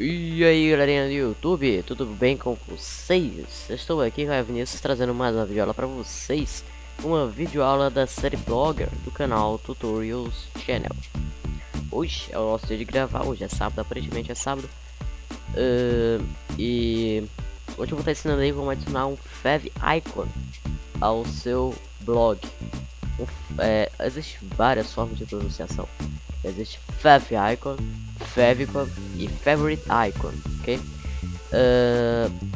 E aí galerinha do YouTube, tudo bem com vocês? Estou aqui com a Vinícius trazendo mais uma videoaula para vocês. Uma videoaula da série Blogger do canal Tutorials Channel. Hoje é o nosso dia de gravar, hoje é sábado, aparentemente é sábado. Uh, E hoje eu vou estar ensinando aí como adicionar um Fav Icon ao seu blog é, Existem várias formas de pronunciação Existe Fav Icon favicon e favorite icon, ok? Uh,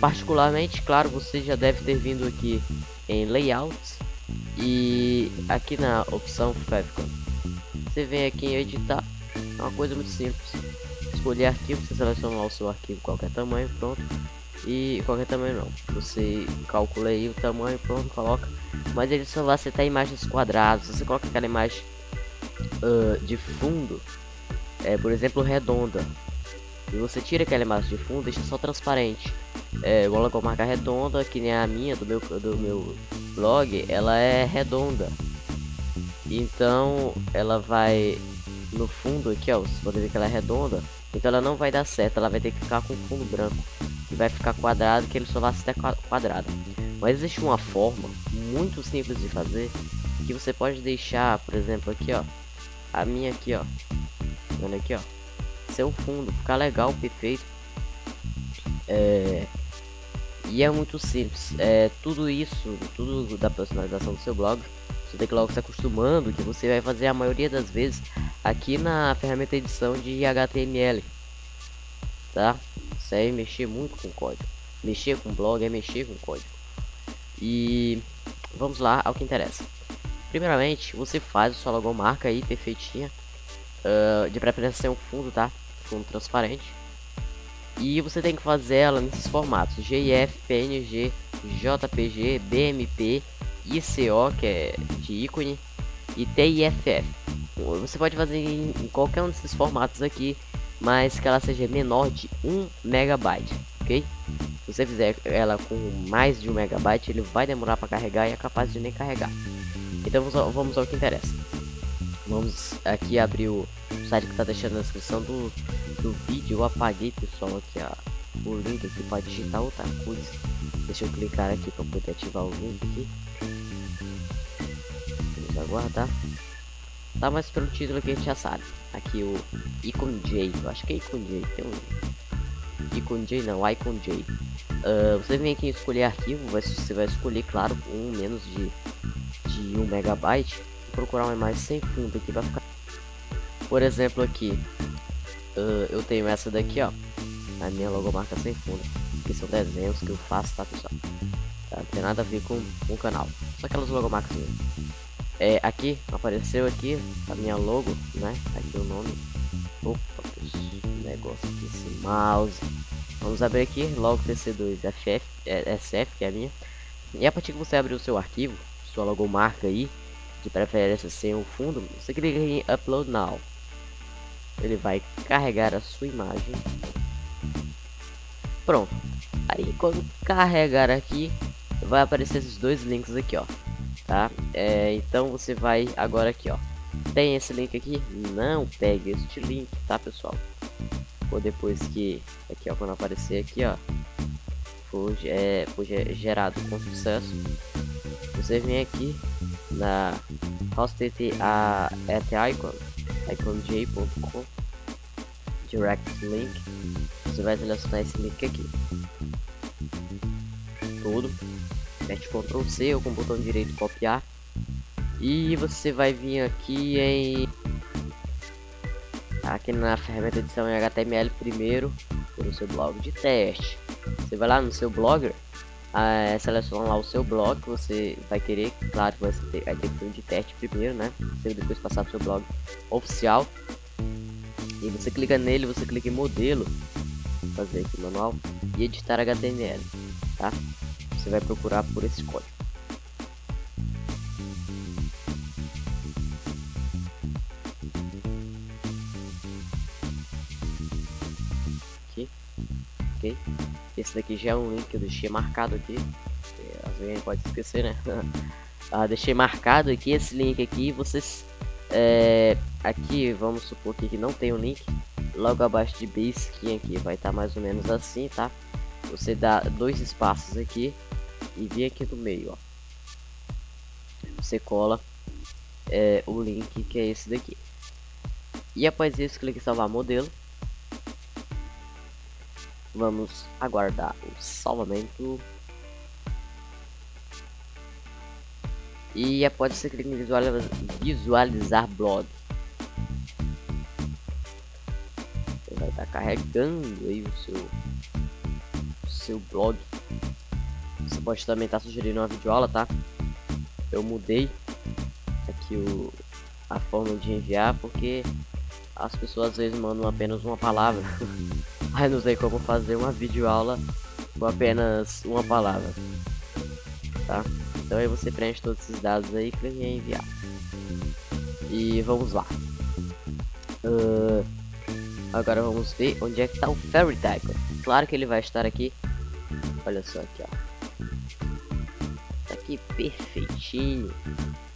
particularmente, claro, você já deve ter vindo aqui em layout e aqui na opção favicon. Você vem aqui em editar, é uma coisa muito simples. Escolher arquivo, você seleciona o seu arquivo qualquer tamanho, pronto. E qualquer tamanho não, você calcula aí o tamanho, pronto, coloca. Mas ele só vai aceitar imagens quadradas, você coloca aquela imagem uh, de fundo é, por exemplo, redonda. E você tira aquela imagem de fundo deixa só transparente. É, igual a marca redonda, que nem a minha do meu, do meu blog, ela é redonda. Então ela vai no fundo aqui, ó, você pode ver que ela é redonda. Então ela não vai dar certo, ela vai ter que ficar com fundo branco. E vai ficar quadrado, que ele só vai ser quadrado. Mas existe uma forma muito simples de fazer, que você pode deixar, por exemplo, aqui, ó. A minha aqui, ó. Olha aqui, ó. Seu fundo, ficar legal, perfeito. É... E é muito simples. É tudo isso, tudo da personalização do seu blog. Você tem que logo se acostumando que você vai fazer a maioria das vezes aqui na ferramenta edição de HTML. Tá? Isso aí mexer muito com código. Mexer com blog é mexer com código. E vamos lá ao que interessa. Primeiramente, você faz a sua logomarca aí perfeitinha. Uh, de preferência um fundo, tá? Fundo transparente. E você tem que fazer ela nesses formatos: GIF, PNG, JPG, BMP, ICO, que é de ícone, e TIFF. Você pode fazer em, em qualquer um desses formatos aqui, mas que ela seja menor de 1 megabyte, ok? Você fizer ela com mais de 1 megabyte, ele vai demorar para carregar e é capaz de nem carregar. Então vamos ao, vamos ao que interessa. Vamos aqui abrir o site que tá deixando na descrição do, do vídeo. Eu apaguei, pessoal, aqui a, o link aqui para digitar outra coisa. Deixa eu clicar aqui para poder ativar o link aqui. Vamos aguardar. Tá, mas pelo título aqui a gente já sabe. Aqui o Icon J, eu acho que é Icon J, tem um... Icon J não, Icon J. Uh, você vem aqui escolher arquivo, você vai escolher, claro, um menos de, de 1 megabyte procurar uma imagem sem fundo aqui vai ficar. Por exemplo aqui uh, eu tenho essa daqui ó. A minha logomarca sem fundo que são desenhos que eu faço tá pessoal? Tá? não tem nada a ver com, com o canal só aquelas logomarcas mesmo. É, aqui apareceu aqui a minha logo né? Aqui o nome. Opa negócio aqui esse mouse vamos abrir aqui logo tc2 ff é, sf que é a minha e a partir que você abrir o seu arquivo sua logomarca aí de preferência sem o fundo, você clica em Upload Now. Ele vai carregar a sua imagem. Pronto. Aí quando carregar aqui, vai aparecer esses dois links aqui, ó. Tá? É, então você vai agora aqui, ó. Tem esse link aqui? Não pegue este link, tá, pessoal? Ou depois que aqui, ó, quando aparecer aqui, ó, for, é, for gerado com sucesso, você vem aqui na hosted a at icon iconj.com direct link. Você vai selecionar esse link aqui. Tudo. Mete Ctrl C ou com o botão direito copiar. E você vai vir aqui em aqui na ferramenta edição em HTML primeiro no seu blog de teste você vai lá no seu blogger é, seleciona lá o seu blog que você vai querer, claro que você ter, vai ter que ter de teste primeiro, né? Você depois passar pro seu blog oficial. E você clica nele, você clica em modelo, fazer aqui manual e editar HTML, tá? Você vai procurar por esse código. Ok? Esse daqui já é um link que eu deixei marcado aqui. Às vezes pode esquecer, né? ah, deixei marcado aqui esse link aqui. Vocês é, aqui vamos supor que não tem um link. logo abaixo de Baskin aqui, vai estar tá mais ou menos assim, tá? Você dá dois espaços aqui e vem aqui no meio, ó. Você cola é, o link que é esse daqui. E após isso, clique em salvar modelo. Vamos aguardar o salvamento. E após você clicar em visualizar, visualizar blog. Você vai estar tá carregando aí o seu, o seu blog. Você pode também estar tá sugerindo uma videoaula, tá? Eu mudei aqui o, a forma de enviar porque as pessoas às vezes mandam apenas uma palavra. Aí não sei como fazer uma videoaula com apenas uma palavra. Tá? Então aí você preenche todos esses dados aí e clica em enviar. E vamos lá. Uh, agora vamos ver onde é que está o Fairy Tiger. Claro que ele vai estar aqui. Olha só aqui, ó. Tá aqui perfeitinho.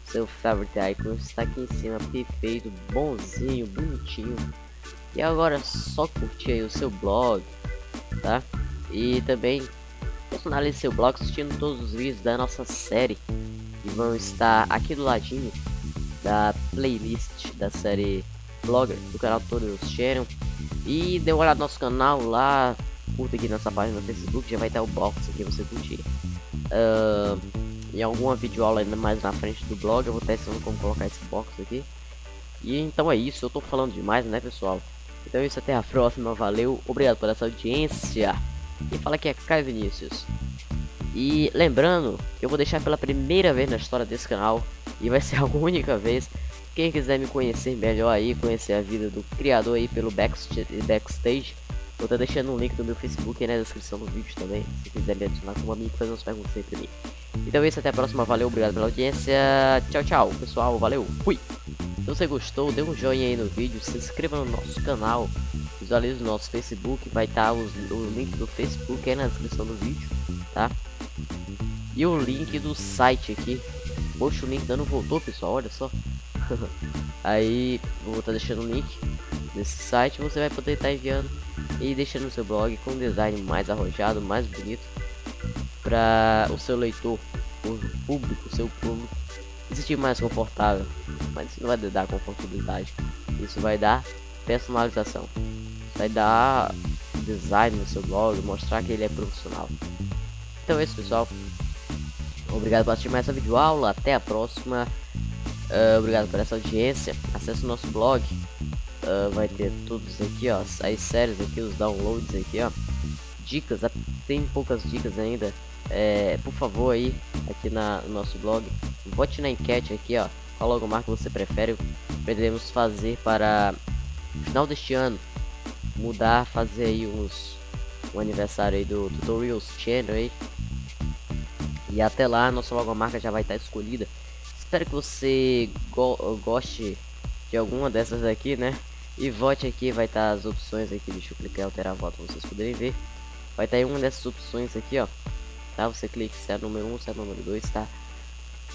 Seu Favorite Icon está aqui em cima, perfeito, bonzinho, bonitinho. E agora só curtir aí o seu blog, tá? E também personalize seu blog assistindo todos os vídeos da nossa série. E vão estar aqui do ladinho da playlist da série Blogger, do canal Tutorials Channel. E dê uma olhada no nosso canal lá, curta aqui nessa página no Facebook, já vai ter o box aqui você curtir. Uh, em alguma videoaula ainda mais na frente do blog, eu vou testando como colocar esse box aqui. E então é isso, eu tô falando demais, né, pessoal? Então é isso, até a próxima, valeu, obrigado por essa audiência. E fala que é Caio Vinícius. E lembrando eu vou deixar pela primeira vez na história desse canal, e vai ser a única vez, quem quiser me conhecer melhor aí, conhecer a vida do criador aí pelo backstage, vou estar deixando um link do meu Facebook aí na descrição do vídeo também, se quiser me adicionar como amigo, fazer umas perguntas aí pra mim. Então é isso, até a próxima, valeu, obrigado pela audiência, tchau, tchau, pessoal, valeu, fui! Se você gostou, dê um joinha aí no vídeo, se inscreva no nosso canal, visualize o nosso Facebook, vai estar tá o link do Facebook aí na descrição do vídeo, tá? E o link do site aqui, poxa, o link ainda não voltou, pessoal, olha só. aí, vou estar tá deixando o link desse site, você vai poder estar tá enviando e deixando no seu blog com um design mais arrojado, mais bonito para o seu leitor, o público, o seu público se sentir mais confortável. Mas isso não vai dar confortabilidade, isso vai dar personalização, vai dar design no seu blog, mostrar que ele é profissional. Então é isso pessoal, obrigado por assistir mais essa videoaula, até a próxima, uh, obrigado por essa audiência, acesse o nosso blog, uh, vai ter todos aqui ó, as séries aqui, os downloads aqui ó, dicas, tem poucas dicas ainda, é, por favor aí, aqui na, no nosso blog, vote na enquete aqui, ó, qual logomarca você prefere, podemos fazer para final deste ano, mudar, fazer aí uns, um aniversário aí do Tutorials Channel aí, e até lá, nossa logomarca já vai estar escolhida, espero que você go goste de alguma dessas aqui, né, e vote aqui, vai estar as opções aqui, deixa eu clicar e alterar a voto para vocês poderem ver, vai estar aí uma dessas opções aqui, ó, tá? Você clica se é número 1, se é número 2, tá?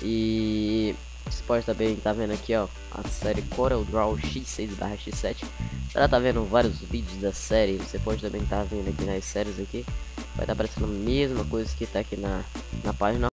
E você pode também tá vendo aqui, ó, a série Coral Draw X6/X7. Ela tá vendo vários vídeos da série, você pode também tá vendo aqui nas séries aqui. Vai estar tá aparecendo a mesma coisa que tá aqui na, na página